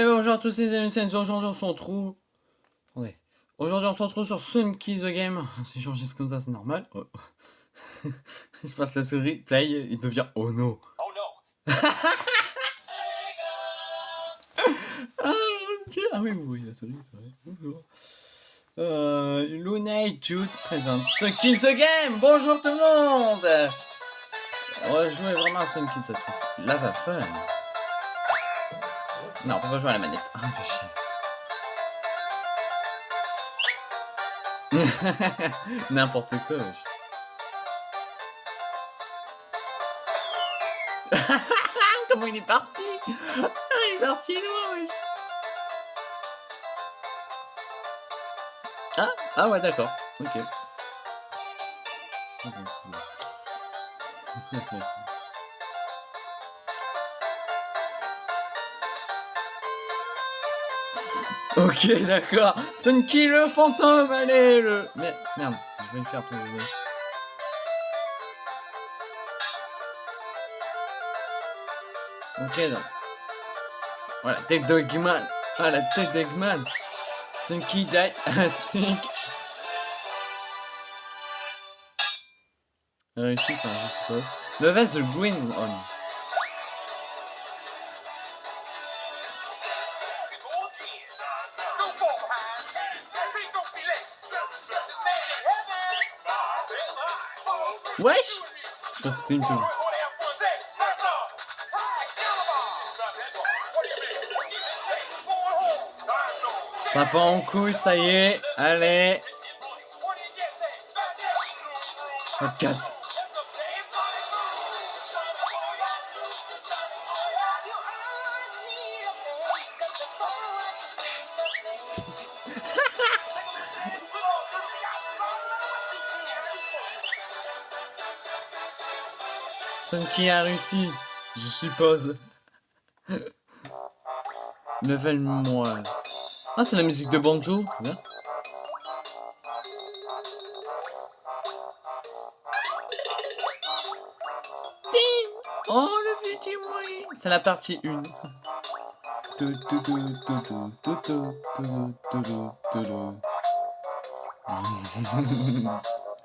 Eh ben, bonjour à tous les amis, aujourd'hui on se retrouve... Attendez. Aujourd'hui on se retrouve sur Sunky the Game. Si j'enregistre comme ça, c'est normal. Oh. Je passe la souris, play, il devient oh no. Oh no. ah mon dieu, ah oui, oui, la souris, c'est vrai. Bonjour. Euh, Luna et Jude présente Sunky the Game. Bonjour tout le monde. On va jouer vraiment à Sunky cette fois-ci. Lava Fun. Non, on pas jouer à la manette. Ah, fais chier. N'importe quoi, wesh. Comment il est parti? Ah, Il est parti loin, wesh. Ah, ah ouais, d'accord. Ok. Ok, d'accord. Sunky le fantôme, allez, le... Mais, merde, je vais le faire vous. Ok, donc. Voilà, tête d'Eggman. Voilà, tête d'Eggman. Sunky die Asphink. Réussi, enfin, je suppose. Mauvaise green on. Wesh Je pense que c'était une pub. Ça part en couille, ça y est. Allez. 24. Sunky a réussi, je suppose. Level moi. Ah, c'est la musique de Banjo. Bien. Oh, le petit. C'est la partie 1.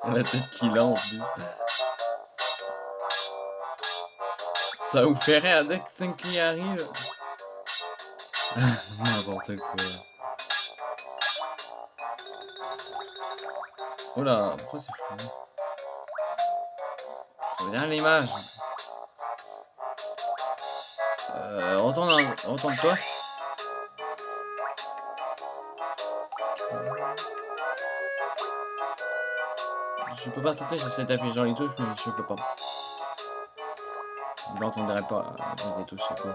la tête qu'il a en plus. Ça vous rire dès que 5 qui arrive. N'importe quoi. Oula, pourquoi c'est fou? Regarde l'image. Euh, retourne, retourne-toi. Je peux pas sauter, j'essaie d'appuyer sur les touches, mais je peux pas. Vous n'entendrez pas des touches, c'est quoi.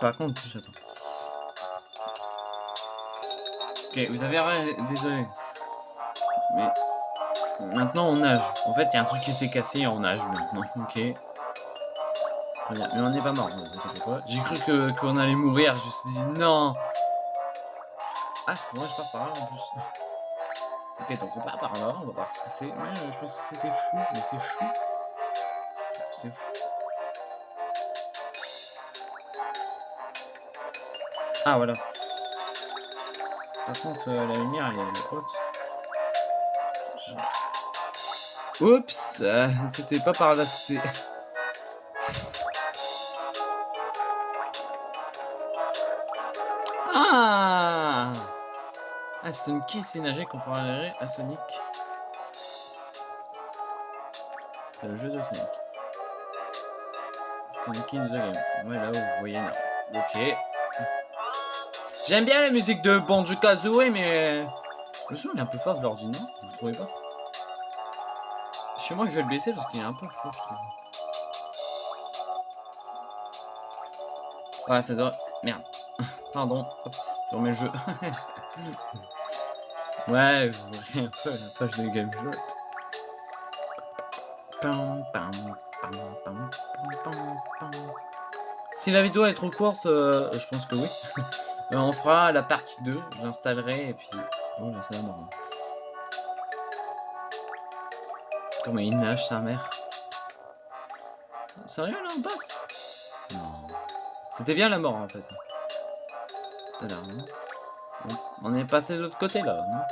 Par contre, j'attends. Ok, vous avez rien, désolé. Mais maintenant on nage. En fait, il y a un truc qui s'est cassé et on nage maintenant. Ok. Très bien. Mais on n'est pas mort, vous inquiétez pas. J'ai cru qu'on allait mourir. Je me suis dit non. Ah, moi je pars par là en plus. Ok, donc on part par là. On va voir ce que c'est. Ouais, je pense que c'était fou, mais c'est fou. C'est fou. Ah, voilà. Par contre, euh, la lumière, elle est haute. Oups euh, C'était pas par là, c'était... Ah Ah, c'est nager comparé à Sonic. C'est le jeu de Sonic. Sonic in the game. Ouais, là où vous voyez là. Ok. J'aime bien la musique de Banjo Kazooie, mais le son est un peu fort de l'ordinaire, vous trouvez pas? Chez moi, je vais le baisser parce qu'il est un peu fort, je trouve. Ah, ça doit... Merde. Pardon. Hop, je remets le jeu. ouais, voyez un peu la page de GameJot. Si la vidéo est trop courte, euh, je pense que oui. Euh, on fera la partie 2, j'installerai et puis... Oh là, ça va mort. Comment il nage, sa mère Sérieux, là, on passe? Non. C'était bien la mort, en fait. L'heure, non? On, est passé de l'autre côté, là, non?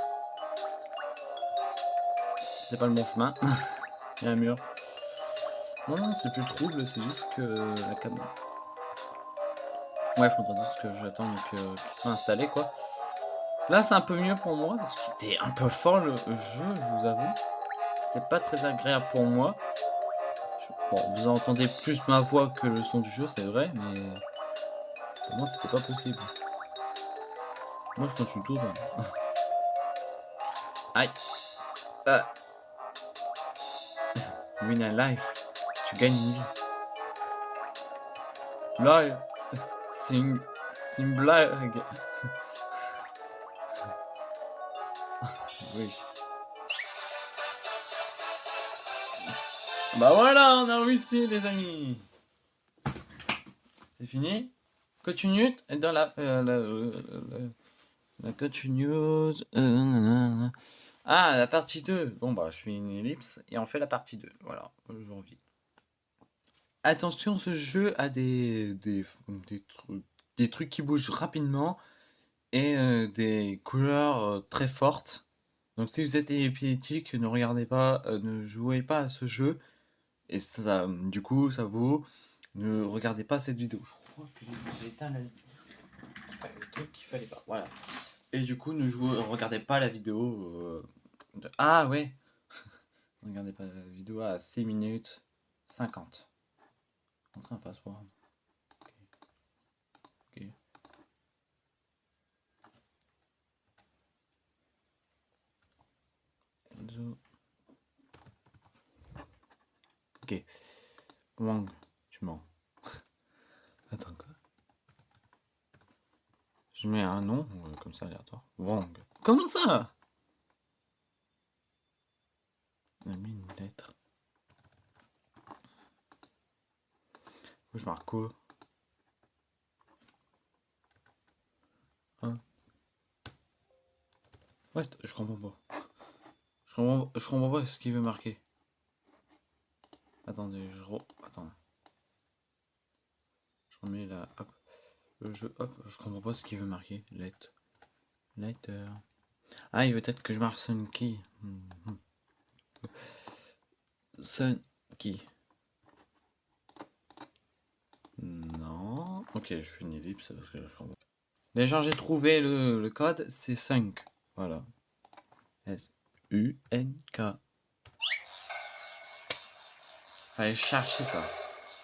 C'est pas le bon chemin. il y a un mur. Non, non, c'est plus trouble, c'est juste que la caméra... Ouais, faudra juste que j'attende qu'il soit installé, quoi. Là, c'est un peu mieux pour moi, parce qu'il était un peu fort, le jeu, je vous avoue. C'était pas très agréable pour moi. Bon, vous entendez plus ma voix que le son du jeu, c'est vrai, mais... Pour moi, c'était pas possible. Moi, je continue tout. Hein. Aïe. Euh. Win a life. Tu gagnes une vie. Là, c'est une... C'est une blague. oui. Bah voilà, on a réussi les amis. C'est fini. Continue dans la... Euh, la, euh, la, continue... Euh, ah, la partie 2. Bon bah, je fais une ellipse et on fait la partie 2. Voilà, j'ai envie. Attention, ce jeu a des, des, des, trucs, des trucs qui bougent rapidement et euh, des couleurs euh, très fortes. Donc si vous êtes épileptique, ne regardez pas, euh, ne jouez pas à ce jeu. Et ça, du coup, ça vaut. Ne regardez pas cette vidéo. Je crois que j'ai éteint la le truc qu'il fallait pas. Voilà. Et du coup, ne jouez, regardez pas la vidéo. De... Ah ouais. regardez pas la vidéo à 6 minutes 50. Entrer un passeport. Ok. Enzo. Ok. Wang, tu mens. Attends quoi Je mets un nom, euh, comme ça aléatoire. Wang. Comment ça? On a mis une lettre. je marque quoi? Hein? Ouais, je comprends pas. Je comprends, je comprends pas ce qu'il veut marquer. Attendez, je re... Attends. Je remets la... Hop. Jeu, hop. Je comprends pas ce qu'il veut marquer. Let. Letter. Ah, il veut peut-être que je marque Sun Key. Hmm. Sun Key. Non. Ok, je fais une ellipse parce que je Déjà, j'ai trouvé le, le code, c'est 5. Voilà. S-U-N-K. Fallait chercher ça.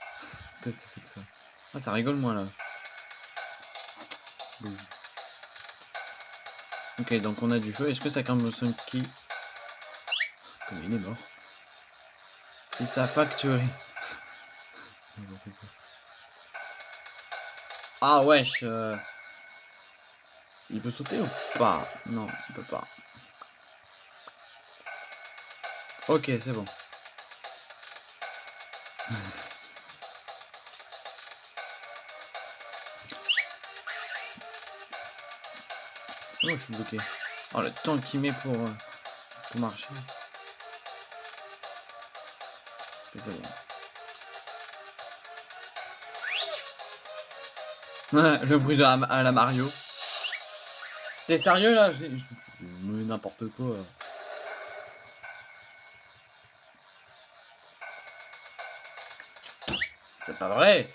Qu'est-ce que c'est que ça? Ah, ça rigole moi là. Ok, donc on a du feu. Est-ce que ça calme le son qui? Comme il est mort. Et ça factory. Ah wesh euh... Il peut sauter ou pas? Non, il peut pas. Ok, c'est bon. je suis bloqué. Oh, le temps qu'il met pour, euh, pour marcher. Bon. le bruit de la, à Mario. T'es sérieux là? Je, n'importe quoi. C'est pas vrai.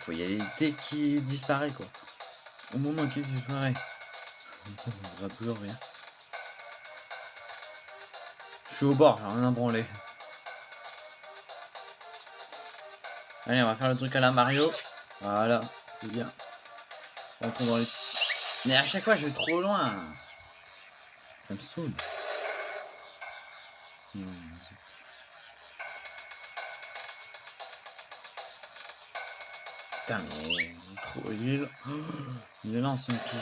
Faut y aller dès qu'il disparaît quoi. Au moment qu'il disparaît. Ça ne toujours rien. Je suis au bord, j'ai rien à branler. Allez, on va faire le truc à la Mario. Voilà, c'est bien. dans les... Mais à chaque fois, je vais trop loin. Ça me saoule. Putain, mais trop nul. Il est là en son qui?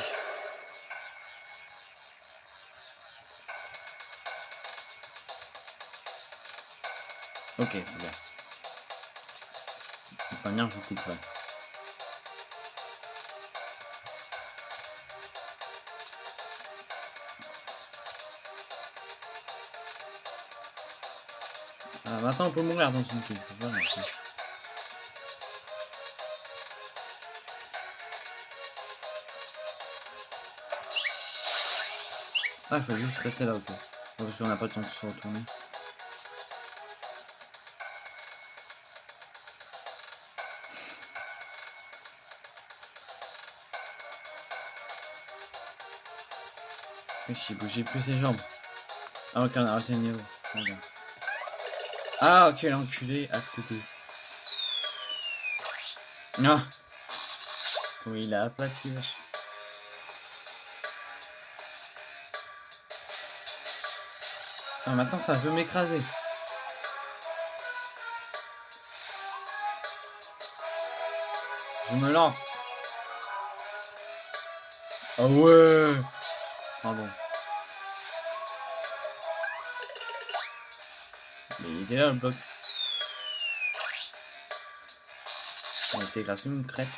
Ok, c'est bien. Pas bien, je vous couperai. Ah, maintenant on peut mourir dans une. Ah, il faut juste rester là, ok. Parce qu'on n'a pas le temps de se retourner. J'ai bougé plus ses jambes. Ah ok, on a réussi le niveau. Ah ok, l'enculé, acte 2. Ah Comment il a aplati, wesh. Ah, maintenant ça veut m'écraser. Je me lance. Ah ouais Pardon. Mais il était là le bloc. On c'est grâce une crêpe.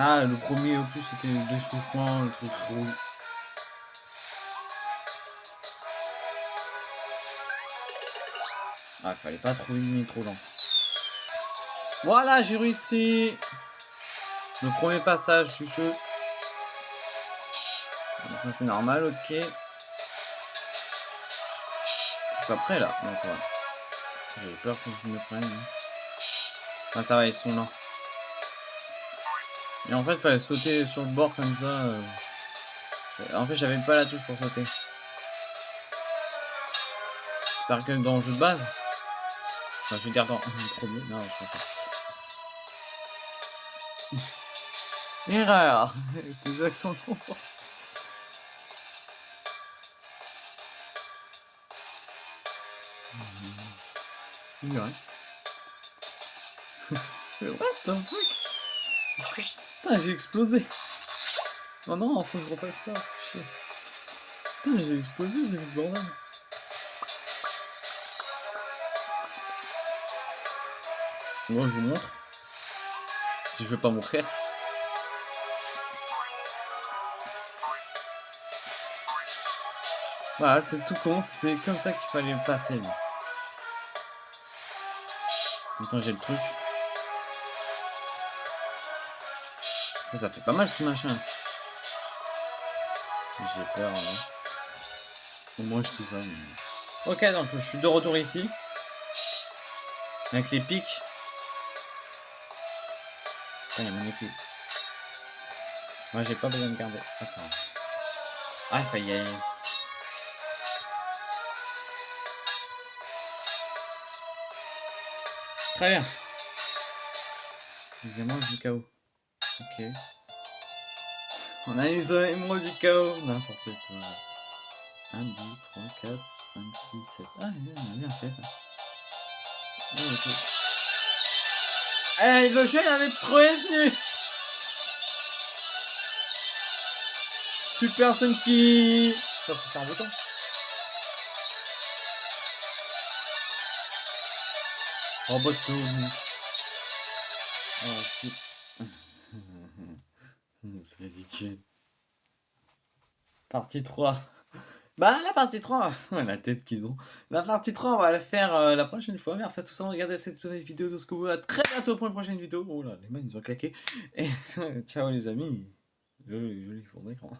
Ah, le premier au plus c'était le déchauffement, le truc rouge. Ah, fallait pas trouver une trop lent. Voilà, j'ai réussi Le premier passage du jeu. ça c'est normal, ok. Je suis pas prêt là. Non, ça va. J'ai peur que je me prenne. Hein. Ah, ça va, ils sont là. Et en fait, il fallait sauter sur le bord comme ça. Euh. En fait, j'avais pas la touche pour sauter. J'espère que dans le jeu de base. Enfin, je veux dire dans le premier. Non, je pense pas. Erreur Des accents longs. Ouais. What the fuck? Putain, j'ai explosé Oh non, faut que je repasse ça. Putain, j'ai explosé, c'est ce bordel. Moi, je vous montre. Si je veux pas mourir. Voilà, c'est tout con, c'était comme ça qu'il fallait passer. Maintenant j'ai le truc. Ça fait pas mal ce machin. J'ai peur. Hein. Au moins je dis ça. Ok, donc je suis de retour ici. Avec les pics. Putain, il y a mon équipe. Moi j'ai pas besoin de garder. Attends. Ah, faut y. Très bien. Les émeraudes du chaos. Ok. On a les émeraudes du chaos. N'importe quoi. 1, 2, 3, 4, 5, 6, 7. Ah, il y en a bien 7. Oh, okay. Hey, le jeu avait prévenu Super Sunky Ça peut un bouton. Robotonique. Oh, c'est... c'est ridicule. Partie 3. Bah, la partie 3, la tête qu'ils ont. La partie 3, on va la faire euh, la prochaine fois. Merci à tous d'avoir regardé cette vidéo de ce que vous. À très bientôt pour une prochaine vidéo. Oh là, les mains, ils ont claqué. Et ciao les amis. Joli, joli fond d'écran.